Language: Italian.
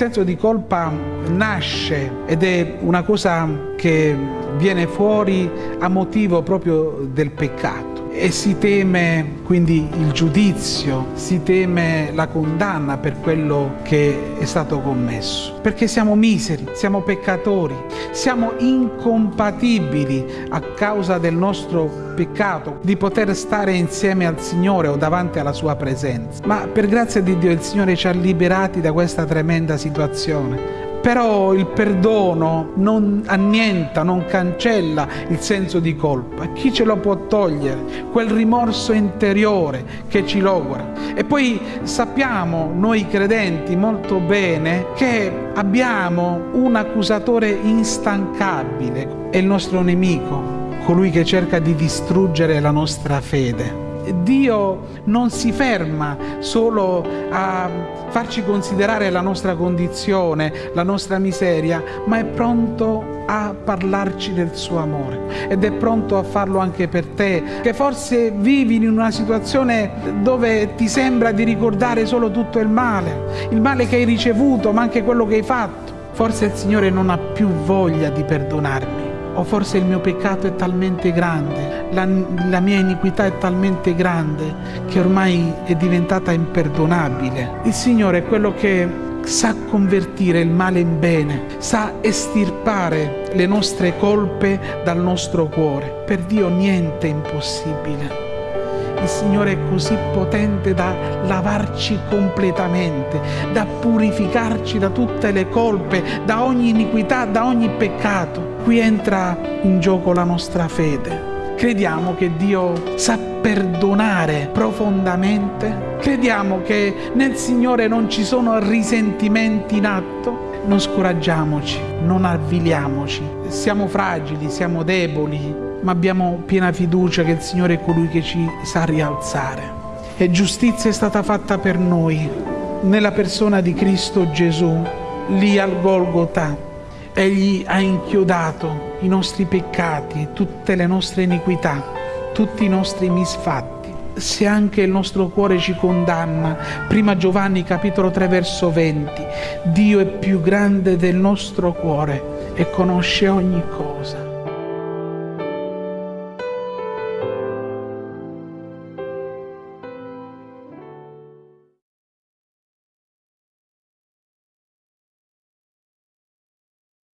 senso di colpa nasce ed è una cosa che viene fuori a motivo proprio del peccato e si teme quindi il giudizio, si teme la condanna per quello che è stato commesso. Perché siamo miseri, siamo peccatori, siamo incompatibili a causa del nostro peccato di poter stare insieme al Signore o davanti alla sua presenza. Ma per grazia di Dio il Signore ci ha liberati da questa tremenda situazione però il perdono non annienta, non cancella il senso di colpa. Chi ce lo può togliere? Quel rimorso interiore che ci logora. E poi sappiamo noi credenti molto bene che abbiamo un accusatore instancabile, è il nostro nemico, colui che cerca di distruggere la nostra fede. Dio non si ferma solo a farci considerare la nostra condizione, la nostra miseria, ma è pronto a parlarci del suo amore ed è pronto a farlo anche per te, che forse vivi in una situazione dove ti sembra di ricordare solo tutto il male, il male che hai ricevuto, ma anche quello che hai fatto. Forse il Signore non ha più voglia di perdonarmi o forse il mio peccato è talmente grande, la, la, mia iniquità è talmente grande che ormai è diventata imperdonabile. Il Signore è quello che sa convertire il male in bene, sa estirpare le nostre colpe dal nostro cuore. Per Dio niente è impossibile il Signore è così potente da lavarci completamente, da purificarci da tutte le colpe, da ogni iniquità, da ogni peccato. Qui entra in gioco la nostra fede. Crediamo che Dio sa perdonare profondamente? Crediamo che nel Signore non ci sono risentimenti in atto? Non scoraggiamoci, non avviliamoci. Siamo fragili, siamo deboli, ma abbiamo piena fiducia che il Signore è colui che ci sa rialzare. E giustizia è stata fatta per noi nella persona di Cristo Gesù, lì al Golgotha. Egli ha inchiodato i nostri peccati, tutte le nostre iniquità, tutti i nostri misfatti. Se anche il nostro cuore ci condanna, prima Giovanni capitolo 3 verso 20, Dio è più grande del nostro cuore e conosce ogni cosa.